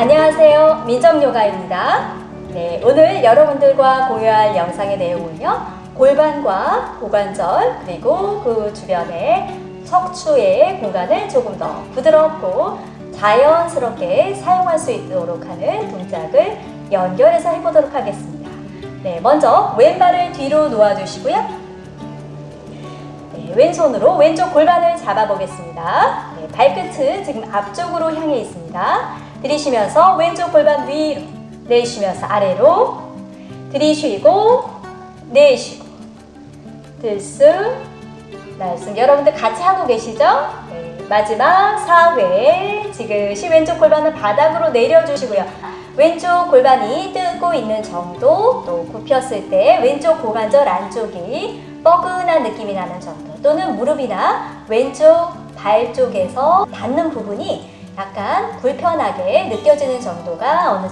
안녕하세요. 민정요가입니다. 네, 오늘 여러분들과 공유할 영상의 내용은요. 골반과 고관절 그리고 그 주변에 척추의 공간을 조금 더 부드럽고 자연스럽게 사용할 수 있도록 하는 동작을 연결해서 해보도록 하겠습니다. 네, 먼저 왼발을 뒤로 놓아주시고요. 네, 왼손으로 왼쪽 골반을 잡아보겠습니다. 네, 발끝은 지금 앞쪽으로 향해 있습니다. 들이쉬면서 왼쪽 골반 위로 내쉬면서 아래로 들이쉬고 내쉬고 들숨 날숨 여러분들 같이 하고 계시죠? 네, 마지막 4회 지그시 왼쪽 골반은 바닥으로 내려주시고요. 왼쪽 골반이 뜨고 있는 정도 또 굽혔을 때 왼쪽 고관절 안쪽이 뻐근한 느낌이 나는 정도 또는 무릎이나 왼쪽 발 쪽에서 닿는 부분이 약간 불편하게 느껴지는 정도가 어느,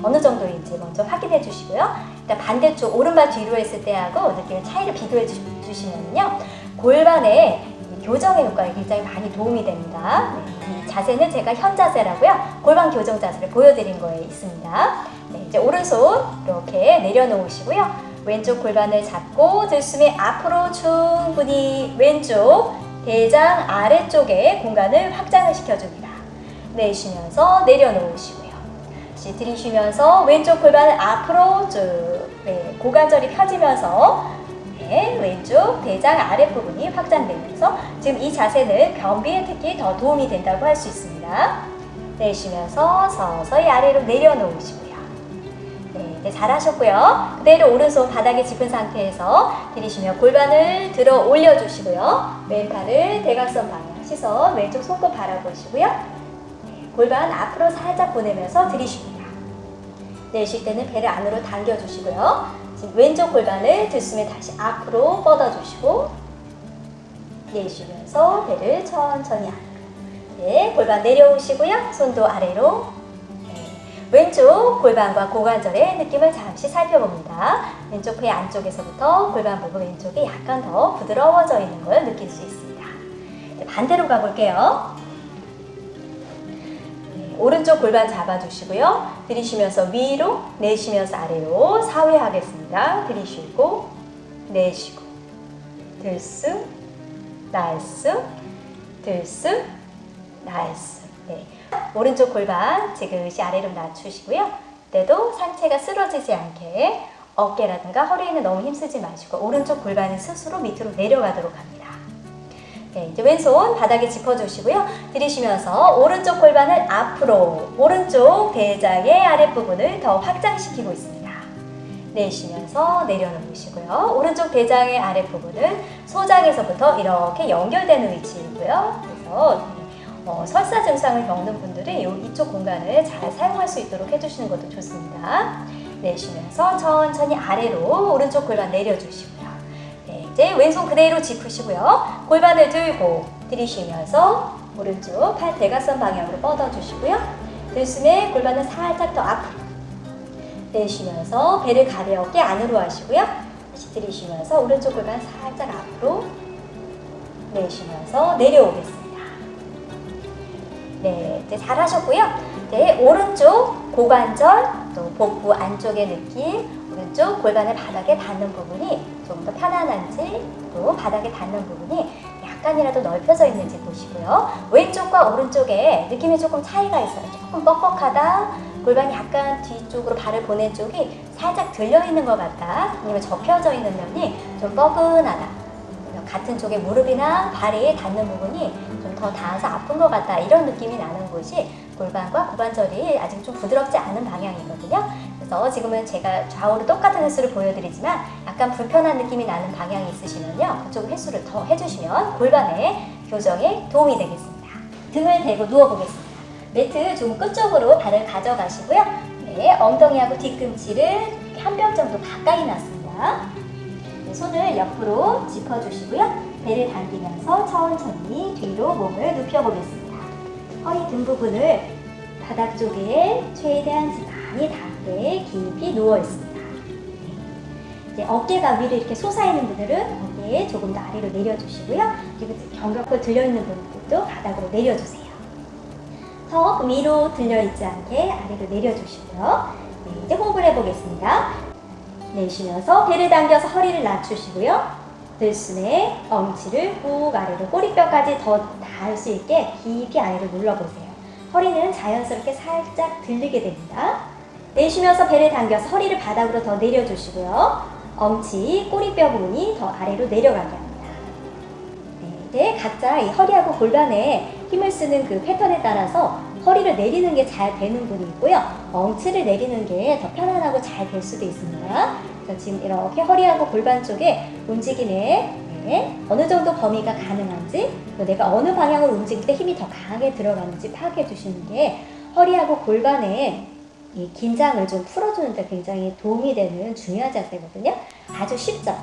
어느 정도인지 먼저 확인해 주시고요. 일단 반대쪽 오른발 뒤로 했을 때하고 느낌의 차이를 비교해 주시면요. 골반의 교정의 효과에 굉장히 많이 도움이 됩니다. 네, 이 자세는 제가 현 자세라고요. 골반 교정 자세를 보여드린 거에 있습니다. 네, 이제 오른손 이렇게 내려놓으시고요. 왼쪽 골반을 잡고 들숨에 앞으로 충분히 왼쪽 대장 아래쪽에 공간을 확장을 시켜줍니다. 내쉬면서 내려놓으시고요. 다시 들이쉬면서 왼쪽 골반을 앞으로 쭉 네, 고관절이 펴지면서 네, 왼쪽 대장 아랫부분이 확장되면서 지금 이 자세는 변비에 특히 더 도움이 된다고 할 수 있습니다. 내쉬면서 서서히 아래로 내려놓으시고요. 네, 네, 잘하셨고요. 그대로 오른손 바닥에 짚은 상태에서 들이쉬며 골반을 들어 올려주시고요. 왼팔을 대각선 방향 시선 왼쪽 손끝 바라보시고요. 네, 골반 앞으로 살짝 보내면서 들이쉽니다. 내쉴 때는 배를 안으로 당겨주시고요. 지금 왼쪽 골반을 들숨에 다시 앞으로 뻗어주시고 내쉬면서 배를 천천히 안으로 네, 골반 내려오시고요. 손도 아래로 네, 왼쪽 골반과 고관절의 느낌을 잠시 살펴봅니다. 왼쪽 배 안쪽에서부터 골반 부분 왼쪽이 약간 더 부드러워져 있는 걸 느낄 수 있습니다. 네, 반대로 가볼게요. 오른쪽 골반 잡아주시고요. 들이쉬면서 위로, 내쉬면서 아래로 4회 하겠습니다. 들이쉬고, 내쉬고, 들숨, 날숨, 들숨, 날숨. 네. 오른쪽 골반 지그시 아래로 낮추시고요. 때도 상체가 쓰러지지 않게 어깨라든가 허리에는 너무 힘쓰지 마시고 오른쪽 골반은 스스로 밑으로 내려가도록 합니다. 네, 이제 왼손 바닥에 짚어주시고요. 들이쉬면서 오른쪽 골반을 앞으로 오른쪽 대장의 아랫부분을 더 확장시키고 있습니다. 내쉬면서 내려놓으시고요. 오른쪽 대장의 아랫부분은 소장에서부터 이렇게 연결되는 위치이고요. 그래서 어, 설사 증상을 겪는 분들은 이쪽 공간을 잘 사용할 수 있도록 해주시는 것도 좋습니다. 내쉬면서 천천히 아래로 오른쪽 골반 내려주시고요. 이제 왼손 그대로 짚으시고요. 골반을 들고 들이쉬면서 오른쪽 팔 대각선 방향으로 뻗어주시고요. 들숨에 골반은 살짝 더 앞으로 내쉬면서 배를 가볍게 안으로 하시고요. 다시 들이쉬면서 오른쪽 골반 살짝 앞으로 내쉬면서 내려오겠습니다. 네, 이제 잘하셨고요. 네, 오른쪽 고관절 또 복부 안쪽의 느낌 오른쪽 골반의 바닥에 닿는 부분이 조금 더 편안한지 또 바닥에 닿는 부분이 약간이라도 넓혀져 있는지 보시고요. 왼쪽과 오른쪽에 느낌이 조금 차이가 있어요. 조금 뻑뻑하다. 골반이 약간 뒤쪽으로 발을 보낸 쪽이 살짝 들려있는 것 같다. 아니면 접혀져 있는 면이 좀 뻐근하다. 같은 쪽에 무릎이나 발이 닿는 부분이 좀 더 닿아서 아픈 것 같다. 이런 느낌이 나는 곳이 골반과 고관절이 아직 좀 부드럽지 않은 방향이거든요. 그래서 지금은 제가 좌우로 똑같은 횟수를 보여드리지만 약간 불편한 느낌이 나는 방향이 있으시면요. 그쪽 횟수를 더 해주시면 골반의 교정에 도움이 되겠습니다. 등을 대고 누워보겠습니다. 매트 좀 끝쪽으로 발을 가져가시고요. 네, 엉덩이하고 뒤꿈치를 한 뼘 정도 가까이 놨습니다. 네, 손을 옆으로 짚어주시고요. 배를 당기면서 천천히 뒤로 몸을 눕혀보겠습니다. 허리 등 부분을 바닥 쪽에 최대한 많이 닿 게 깊이 누워 있습니다. 이제 어깨가 위로 이렇게 솟아있는 분들은 어깨에 조금 더 아래로 내려주시고요. 그리고 견갑골 들려있는 분들도 바닥으로 내려주세요. 턱 위로 들려있지 않게 아래로 내려주시고요. 네, 이제 호흡을 해보겠습니다. 내쉬면서 배를 당겨서 허리를 낮추시고요. 들숨에 엉치를 꾹 아래로 꼬리뼈까지 더 닿을 수 있게 깊이 아래로 눌러보세요. 허리는 자연스럽게 살짝 들리게 됩니다. 내쉬면서 배를 당겨서 허리를 바닥으로 더 내려주시고요. 엉치, 꼬리뼈 부분이 더 아래로 내려가게 합니다. 네, 각자 이 허리하고 골반에 힘을 쓰는 그 패턴에 따라서 허리를 내리는 게 잘 되는 분이 있고요. 엉치를 내리는 게 더 편안하고 잘 될 수도 있습니다. 그래서 지금 이렇게 허리하고 골반 쪽에 움직임에 네, 어느 정도 범위가 가능한지 내가 어느 방향으로 움직일 때 힘이 더 강하게 들어가는지 파악해 주시는 게 허리하고 골반에 이 긴장을 좀 풀어주는 데 굉장히 도움이 되는 중요한 자세거든요. 아주 쉽죠?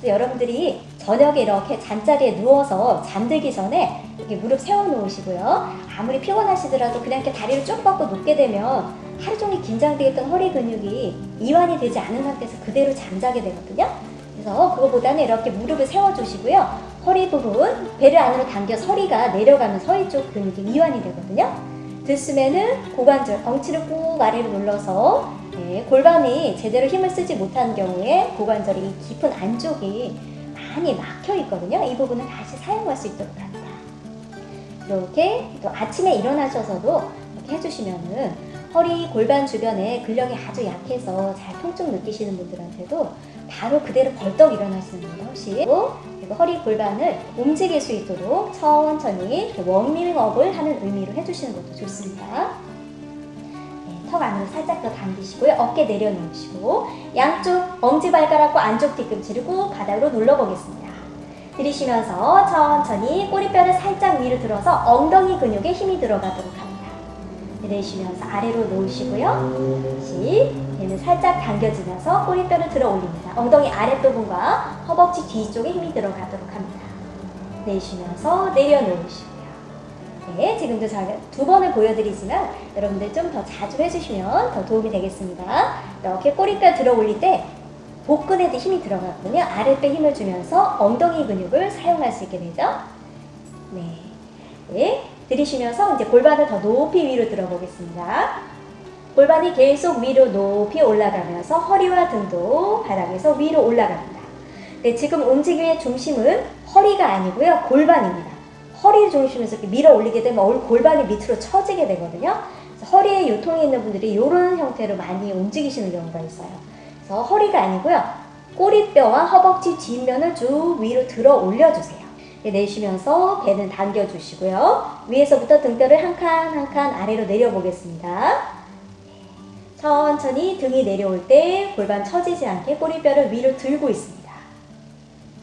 그래서 여러분들이 저녁에 이렇게 잠자리에 누워서 잠들기 전에 이렇게 무릎 세워 놓으시고요. 아무리 피곤하시더라도 그냥 이렇게 다리를 쭉 뻗고 눕게 되면 하루 종일 긴장되어 있던 허리 근육이 이완이 되지 않은 상태에서 그대로 잠자게 되거든요. 그래서 그거보다는 이렇게 무릎을 세워주시고요. 허리 부분, 배를 안으로 당겨 서리가 내려가면서 허리 쪽 근육이 이완이 되거든요. 들숨에는 고관절, 엉치를 꾹 아래로 눌러서 네, 골반이 제대로 힘을 쓰지 못한 경우에 고관절이 깊은 안쪽이 많이 막혀 있거든요. 이 부분은 다시 사용할 수 있도록 합니다. 이렇게 또 아침에 일어나셔서도 이렇게 해주시면은 허리, 골반 주변에 근력이 아주 약해서 잘 통증 느끼시는 분들한테도 바로 그대로 벌떡 일어나시는 분이 훨씬 그리고 허리, 골반을 움직일 수 있도록 천천히 워밍업을 하는 의미로 해주시는 것도 좋습니다. 네, 턱 안으로 살짝 더 당기시고요. 어깨 내려놓으시고 양쪽 엄지발가락과 안쪽 뒤꿈치를 꾹 바닥으로 눌러보겠습니다. 들이쉬면서 천천히 꼬리뼈를 살짝 위로 들어서 엉덩이 근육에 힘이 들어가도록 합니다. 내쉬면서 아래로 놓으시고요. 다시 배는 살짝 당겨지면서 꼬리뼈를 들어 올립니다. 엉덩이 아랫부분과 허벅지 뒤쪽에 힘이 들어가도록 합니다. 내쉬면서 내려놓으시고요. 네, 지금도 두 번을 보여드리지만 여러분들 좀 더 자주 해주시면 더 도움이 되겠습니다. 이렇게 꼬리뼈 들어 올릴 때 복근에도 힘이 들어가거든요. 아랫배 힘을 주면서 엉덩이 근육을 사용할 수 있게 되죠. 네. 네. 들이쉬면서 이제 골반을 더 높이 위로 들어보겠습니다. 골반이 계속 위로 높이 올라가면서 허리와 등도 바닥에서 위로 올라갑니다. 네, 지금 움직임의 중심은 허리가 아니고요. 골반입니다. 허리 중심에서 이렇게 밀어 올리게 되면 골반이 밑으로 처지게 되거든요. 허리에 요통이 있는 분들이 이런 형태로 많이 움직이시는 경우가 있어요. 그래서 허리가 아니고요. 꼬리뼈와 허벅지 뒷면을 쭉 위로 들어 올려주세요. 내쉬면서 배는 당겨주시고요. 위에서부터 등뼈를 한 칸 한 칸 아래로 내려보겠습니다. 천천히 등이 내려올 때 골반 처지지 않게 꼬리뼈를 위로 들고 있습니다.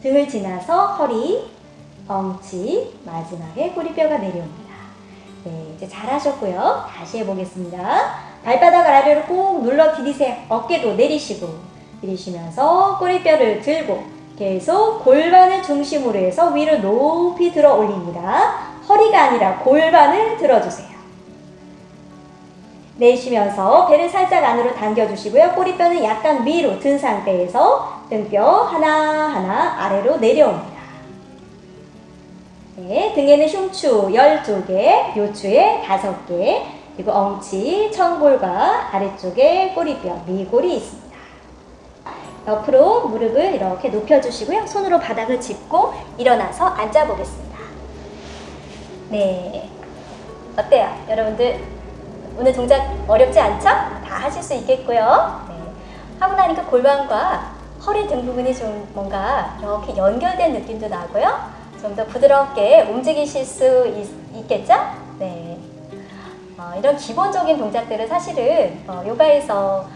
등을 지나서 허리, 엉치, 마지막에 꼬리뼈가 내려옵니다. 네, 이제 잘하셨고요. 다시 해보겠습니다. 발바닥 아래로 꾹 눌러 디디세요. 어깨도 내리시고 내리시면서 꼬리뼈를 들고 계속 골반을 중심으로 해서 위로 높이 들어 올립니다. 허리가 아니라 골반을 들어주세요. 내쉬면서 배를 살짝 안으로 당겨주시고요. 꼬리뼈는 약간 위로 든 상태에서 등뼈 하나하나 아래로 내려옵니다. 네, 등에는 흉추 12개, 요추에 5개, 그리고 엉치, 청골과 아래쪽에 꼬리뼈, 미골이 있습니다. 옆으로 무릎을 이렇게 높여주시고요. 손으로 바닥을 짚고 일어나서 앉아보겠습니다. 네. 어때요? 여러분들 오늘 동작 어렵지 않죠? 다 하실 수 있겠고요. 네. 하고 나니까 골반과 허리 등 부분이 좀 뭔가 이렇게 연결된 느낌도 나고요. 좀 더 부드럽게 움직이실 수 있, 겠죠 네. 어, 이런 기본적인 동작들을 사실은 어, 요가에서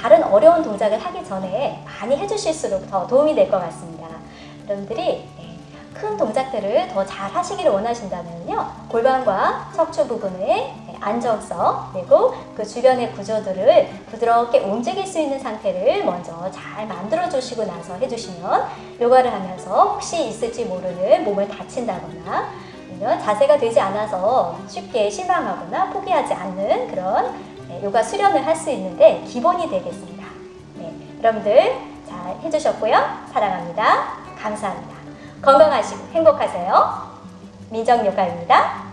다른 어려운 동작을 하기 전에 많이 해주실수록 더 도움이 될 것 같습니다. 여러분들이 네, 큰 동작들을 더 잘 하시기를 원하신다면요. 골반과 척추 부분의 네, 안정성 그리고 그 주변의 구조들을 부드럽게 움직일 수 있는 상태를 먼저 잘 만들어 주시고 나서 해주시면 요가를 하면서 혹시 있을지 모르는 몸을 다친다거나 자세가 되지 않아서 쉽게 실망하거나 포기하지 않는 그런 네, 요가 수련을 할 수 있는데 기본이 되겠습니다. 네, 여러분들 잘 해주셨고요. 사랑합니다. 감사합니다. 건강하시고 행복하세요. 민정요가입니다.